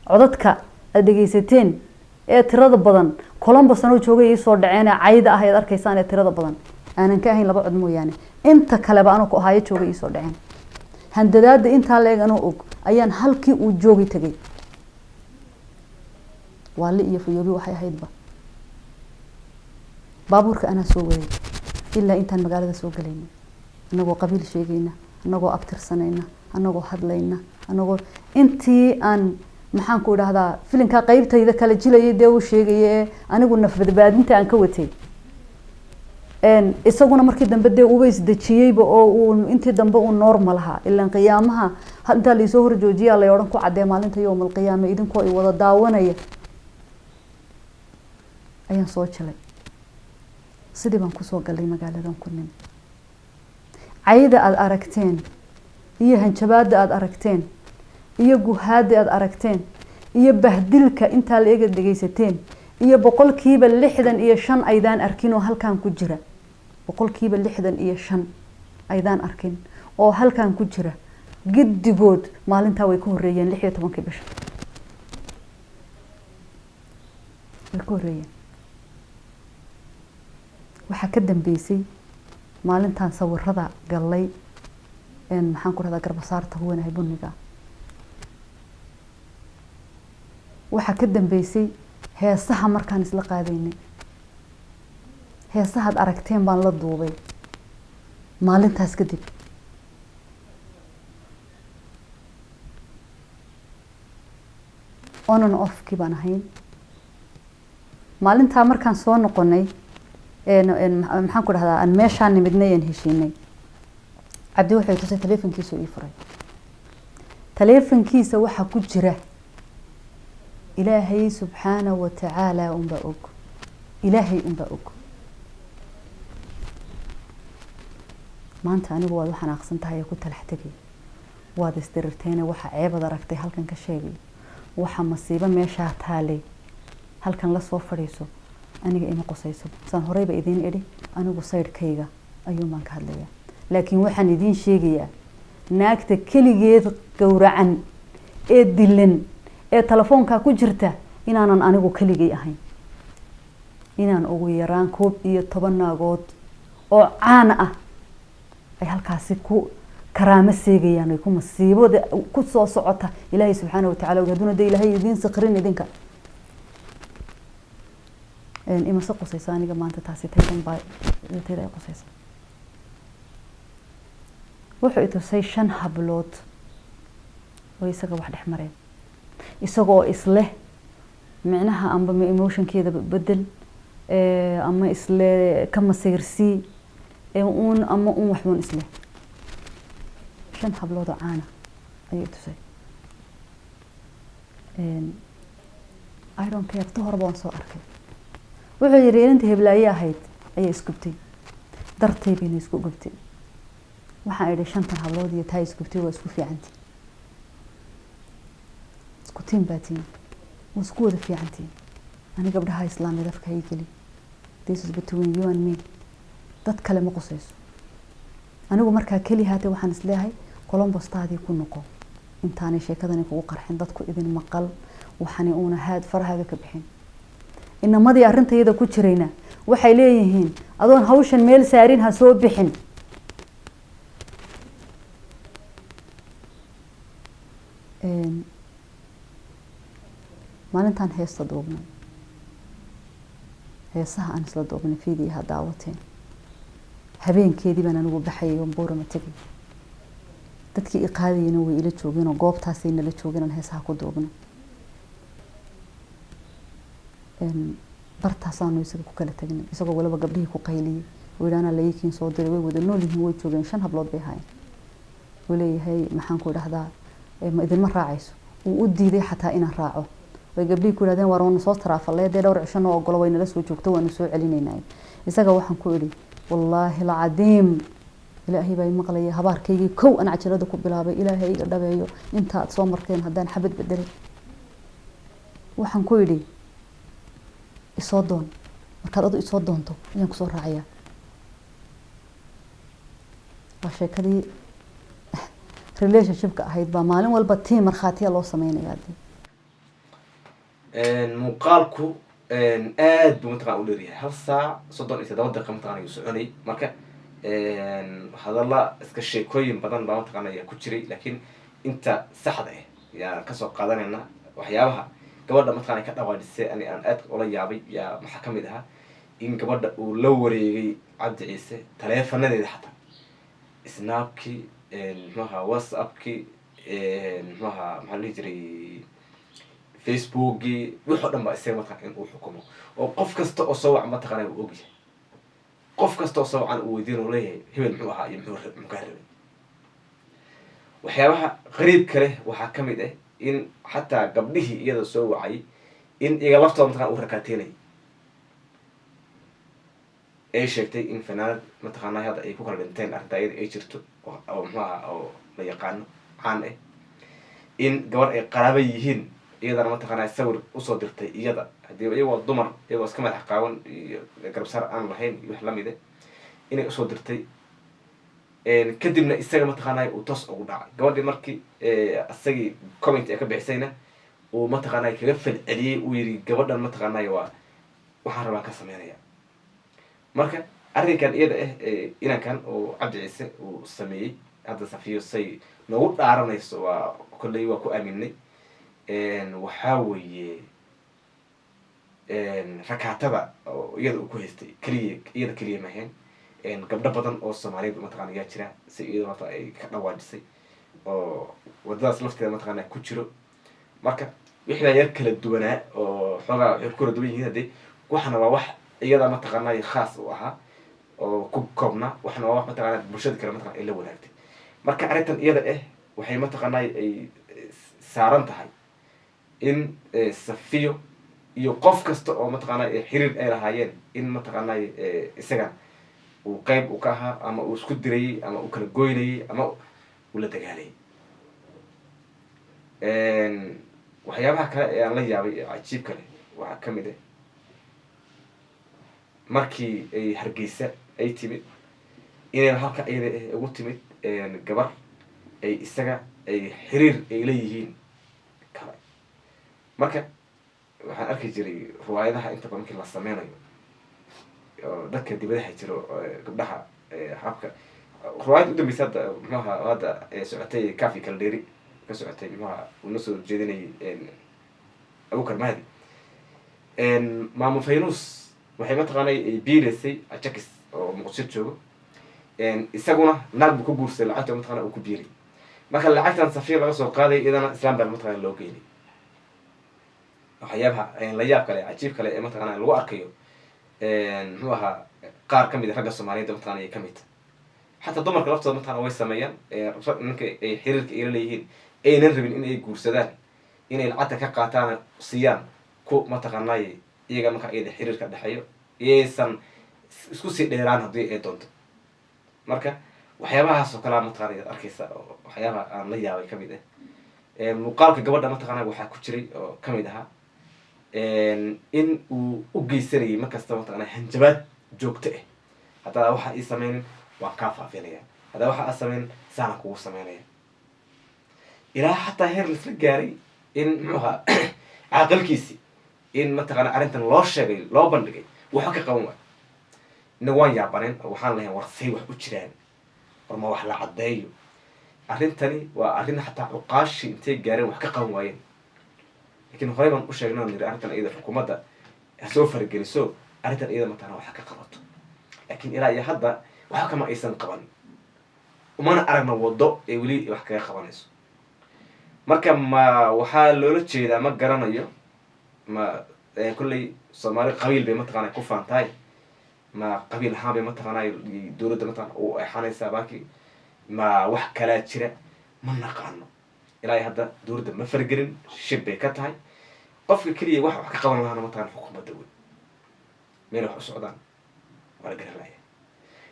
Speaker 1: Codadka aad dhegeysateen ee tirada badan columbus anoo joogay iisoo dhaceen ee cayda ah ayaad arkaysaan ee tirada badan. Aanan ka ahayn laba cod mooyaane. Inta kaleba anoo ku ahaayo joogay iisoo dhaceen. Handadaada intaa la-eg anoo og ayaan halkii uu joogay tegay waali iyo fayoobi waxay ahaydba. Baabuurka anaa soo waday ilaa intaan magaalada soo galayna anagoo qabiil sheegayna anagoo abtirsanayna anagoo hadlayna anagoo intii aan maxaan ku idhahdaa filinkaa qeybtayda kala jilayay dee uu sheegaya ee anigu nafbadbaadinta aan ka watay. Isaguna markii dambe dee uba isdejiyeyba oo intii dambe uu normal ahaa. Ilaan qiyaamaha intaa laisoo horjoojiyaa lay odhan ku cadee maalinta yowm alqiyaama idinkoo i wada daawanaya ayaan soo jalay. Sidii baan ku soo galay magaaladan ku nim cayda aada aragteen iyo hanjabaada aada aragteen iyo guhaada aada aragteen iyo bahdilka intaa la ega dhegeysateen iyo boqolkiiba lixdan iyo shan aydaan arkin oo halkan ku jira. Boqolkiiba lixdan iyo shan aydaan arkin oo halkan ku jira. Giddigood maalintaa way ka horeeyeen lix iyo tobankii bisha. Way ka horeeyeen waxaa ka dambeysay maalintan sawirada gallay maxaan ku rahdaa garbasaarta huwanahay buniga waxaa ka dambeysay heesaha markaan isla qaadaynay. Heesahaad aragteen baan la duubay maalintaas kadib. Onan offkii baan ahayn. Maalintaa markaan soo noqonay maxaan ku dhahdaa aan meeshaan heshiinay. Cabdi wuxuu tusay taleefonkiisa ii furay. Taleefonkiisa waxaa ku jira ilaahay subxaana wa tacaala unbaa og. Ilaahay unbaa og. Maanta anigu waad u xanaaqsan tahay ee ku talax tegay waad isdirirteene waxa ceebad aragtay halkan ka sheegay. Waxa masiibo meeshaa taalay halkan la soo fadhiiso aniga ima qosayso saan horeyba idiin idhi anigu saydhkayga ayuun baan ka hadlayaa. Laakiin waxaan idiin sheegayaa naagta keligeed gowracan ee dilan ee telefoonkaa ku jirta inaanan anigu keligay ahayn. Inaan ugu yaraan koob iyo toban naagood oo caana ah ay halkaasi ku karaamo seegayaan ay ku masiibada ku soo socota. Ilaahay subxaana watacala hadduna de ilaahay idiin sikrin idinka imase qusayso aniga maanta taasi taydan baa tayda ay qusaysa. Wuxuu i tusay shan hablood oo isaga wax dhex mareen. Isagoo isleh micnaha amba ma emotionkeeda bedel ama isle ka masayrsii uun ama un waxbuun isleh shan hablood oo caana ayuu i tusay i don't care ta horeba waan soo arkay wuxuu yihi inanta heblaaye ahayd? ayaa isgubtay dartay bayna isku gubtay. Waxaan idhi shantan hablood iyo taa isgubtay waa isku fiicantii isku tiin baa tiin waa isku wada fiicantiin ani gabdhaha islaamiyad afka hay geli. This is between you and me. Dad kale ma qusayso. Anigu markaa keli haatee waxaan is leeyahay colombostaadii ku noqo. Intaanay sheekadani kugu qarxin dadku idin maqal. Waxani uuna haad farahaaga ka bixin inamadii arrintayada ku jirayna. Waxay leeyihiin adoon hawshan meel saarin ha soo bixin. Maalintaan heesta duubnay heesaha aan isla duubnay fiidiyaha daawateen. Habeenkeedii baan anigu baxayay oon buurama tegay dadkii i qaadayana way ila joogeen oo goobtaasay nala joogeen aan heesaha ku duubnay bartaasaanu isaga ku kala tagnay isagoo waliba gabdhihii ku yidhi anaa layikiin soo diray way wada nool yihiin way joogeen shan hablood bay ahaayeen. Wuu leeyahay maxaan ku idhahdaa "Eh, ma idinma raacayso? Wuu u diiday xataa inaan raaco. Way gabdhihii ku yidhahdeen waar waanu soo taraafalee dee dhowr cisho ogolo way nala soo joogto waanu soo celinaynay isaga waxaan ku idhi wallaahi alcadiim ilaahay baa maqlaya habaarkaygii kow aan cajalada ku bilaabay ilaahay iga dhabeeyo inta aad soo marteen haddaan xabad bedelay waxaan ku idhi isoo doon. Markaad adu isoo doonto ayaan ku soo raacayaa waa sheekadii [LAUGHS] relationshipka ahayd baa maalin walba tii markhaatiya loo sameynayaa dee
Speaker 2: muuqaalku aad buu mataqana u dheeryahay hal saac soddon iyo toddoba daqiiqa mataqana ayuu soconay. Marka hadalla iska sheekooyin badan baa mataqana ayaa ku jiray laakiin inta saxda ah yaan ka soo qaadanayna waxyaabaha gabadha mataqana ka dhawaajisay ani aan aad ula yaabay yaa maxaa ka mid ahaa? In gabadha uu la wareegay cabdi ciise taleefanadeeda xataa. Snaabkii mxuaha whatsappkii mxuaha maxaa dhihi jiray? Facebookii wixoo dhan baa isaga mataqana in uu xukumo. Oo qof kasta oo soo wac mataqana uu ogyahay. Qof kasta oo soo wacan uu weydiin uu leeyahay hebel muxuu ahaa iyo muxuu kaa rabay. Waxyaabaha qariibka leh waxaa ka mid ah in xataa gabdhihii iyada soo wacay in iyaga laftooda mataqana uu rakaateynay ay sheegtay in fanaanad mataqaana hadda ay ku kala dhinteen arrinta iyada ay jirto oo muxuu ahaa oo la yaqaano caan ah in gabar ay qaraaba yihiin iyadana mataqaana sawir u soo dirtay iyada. Hadii iyagoo dumar iyagoo iska madax qaawan iyo garbsar aan lahayn iyo wax la mid ah inay u soo dirtay kadibna isaga mataqaanay uu toos ugu dhacay. Gabadhii markii isagii comment ee ka bixisayna uu mataqaanay kaga falceliyey uu yidhi gabadhan mataqaanay waa waxaan rabaan ka sameynaya. Marka arrinkan iyada ah inankan oo cabdi ciise uu sameeyey hadda safiyo say noogu dhaaranayso waa kolley waa ku aaminay. Waxaa weeye rakaatada iyada uu ku haystay keliya iyada keliya maheen gabdho badan oo soomaaliyeed mataqana yaa jira si iyada mata ay ka dhawaajisay oo wadadaas lafteeda mataqana ku jiro. Marka wixii yar kala duwanaa oo xoogaa waxay ku kala duwan yihiin haddii waxna waa wax iyada mataqaanay khaas u ahaa oo ku koobnaa waxna waa wax mataqana bulshada kale mataqana ay la wadaagtay. Marka arrintan iyada ah waxay mataqaanay ay saaran tahay in safiyo iyo qof kasta oo mataqaana xiriir ay lahaayeen in mataqaanay isagan uu qeyb u ka ahaa ama uu isku dirayey ama uu kala goynayey ama uu la dagaalayay waxyaabaha kale ee aan la yaabay ee cajiibka leh waxaa ka mid ah markii ay hargeysa ay timid inay halka iyada ah ugu timid gabar ay isaga ay xiriir ay leeyihiin kale. Marka waxaan arki jiray riwaayadaha inta badan markii la sameynayo dadka dibadaha jiro gabdhaha habka. Riwaayada udambeysa hadda mxuaha hadda socotay cafi kalderi ka socotay mxuaha uuna soo jeedinayay abukar mahdi. Maamo faynus waxay mataqaanay ay biireysay ajakis oo muqdisho joogo. Isaguna naag buu ku guursaday lacagta mataqana uu ku biiray. Marka lacagtan safiir laga soo qaaday iyadana islam baa mataqana loo geynay. Waxyaabaha la yaab kale cajiib kale ee mataqana lagu arkayo muxuu ahaa qaar ka mid a ragga soomaaliyed mataqana ay ka mid xataa dumarka laftooda mataqana way sameeyaan ninka ay xiriirka ila leeyihiin aynan rabin in ay guursadaan inay lacagta ka qaataan siiyaan ku mataqaanay iyaga marka iyada xiriirka dhexeeyo iyaysan isku sii dheeraan haddii ay doonto. Marka waxyaabahaas oo kalea mataqana ayaad arkeysa oo waxyaabaha aan la yaabay ka mid ah. Muuqaalka gabadha mataqana waxaa ku jiray oo ka mid ahaa in uu u geysanayay markasta mataqana hanjabaad joogto ah haddaa waxa ii sameynin waan kaa faafinaya haddaa waxa aa sameynin saana kugu sameynaya. Ilaa xataa heer laisla gaaray in muxuu ahaa [CLEARS THROAT] caaqilkiisi in mataqana arrintan loo sheegay loo bandhigay waxba ka qaban waay inaga waan yaabaneen waxaan lahayn war say wax u jiraan. War ma wax la caddeeyo. Arrintani waa arrin xataa cuqaashi intay gaareen wax ka qaban waayeen laakiin horey baan u sheegnay o niri arrintan iyada xukuumadda hasoo farageliso arrintan iyada mataqana wax ka qabato. Laakiin ilaa iyo hadda waxba kama aysan qaban. Umana aragna waddo ee weli wax kaga qabanayso. Marka ma waxaa loola jeedaa ma garanayo ma kolley soomaali qabiil bay mataqaana ku faantahay ma qabiil ahaan bay mataqaana dowladda mataqana u exanaysaa baaki ma wax kalaa jira ma naqaano. Ilaa hadda dowladda ma fargelin shib bay ka tahay qofka keliya wax wax ka qaban lahaana mataqana xukuumadda wey meel wax u socdaan waa la garan laaya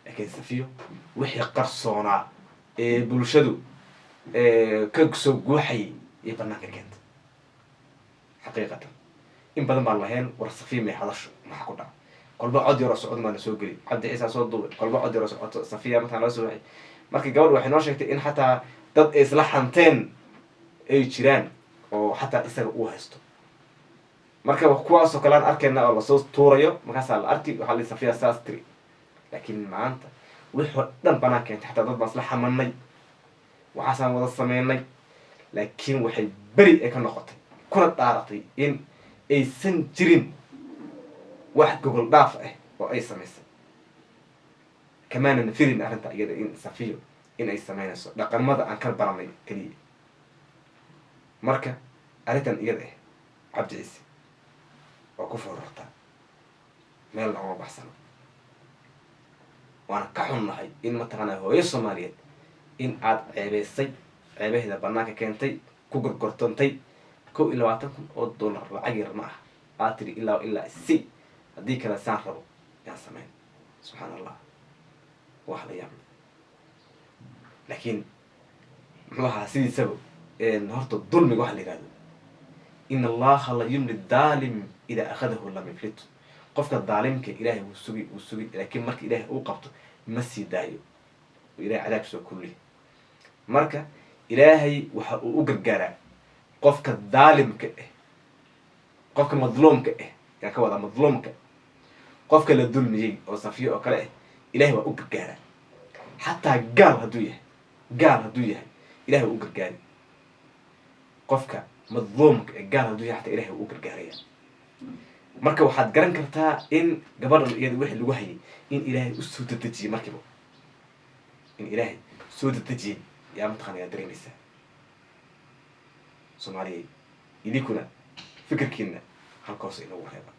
Speaker 2: laakiin safiyo wixii qarsoonaa ee bulshadu ka soo guuxayay iyo banaanka keenta. Xaqiiqatan in badan baan lahayn war safiya may hadasho maxa ku dhaca. Kolba cod yaroo socod maana soo geli cabdi ciisa soo duubay kolba cod yaroo socoto safiya mataan loo soo waxay. Marka gabadh waxay noo sheegtay in xataa dad ay isla xanteen ay jiraan oo xataa isaga uu haysto marka kuwaasoo kale aan arkayna oo la soo tuurayo markaasaa la arki waxaa la safiya saas tiri. Laakiin maanta wixoo dhan banaan keentay xataa dad baan isla xamanay waxaasaan wada sameynay. Laakiin waxay beri ay ka noqotay. Kuna dhaaratay in aysan jirin wax gogol dhaaf ah oo ay samaysay. Kamaanan firin arrinta iyada in safiyo in ay sameynayso dhaqamada aan ka baranay keliya marka arrintan iyada ah cabdi ciise waa ku foorartaa meelna uma baxsano waana ka xunnahay in mataqaanaa hooyo soomaaliyeed in aad ceebeysay ceebaheeda banaanka keentay ku gorgortantay kow iyo labaatan kun oo dollar lacag yar ma ah aad tiri ilaa ilaa si. Haddii kale saan rabo yaan sameyn. Subxaan allah wax la yaabla laakiin muxuu ahaa sidiisaba horta dulmiga waxa la yihahdo in allaha la yumli daalim idaa akhadahu lam yuflitu qofka daalimka ilaahay wuu sugi wuu sugi laakiin marka ilaahay uu qabto ma sii daayo ilahay cadaab soo kulli marka ilaahay waxa uu u gargaaraa qofka daalimka ah qofka madluumka ah yaa ka wadaa madluumka qofka la dulmiyey oo safiyo oo kale ah ilahay waa u gargaaraa xataa gaal hadduu yahay gaal hadduu yahay ilahay waa u gargaari qofka madluumka ee gaal hadduu xataa ilahay waa u gargaaraya. Marka waxaad garan kartaa in gabadhan iyada wixii lagu hayay in ilaahay u soo dadejiyey markiiba. In ilaahay soo dadejiyey yaa mataqana yaa dareemaysaa soomaaliya idinkuna fikirkiina halka hoose inagu reeba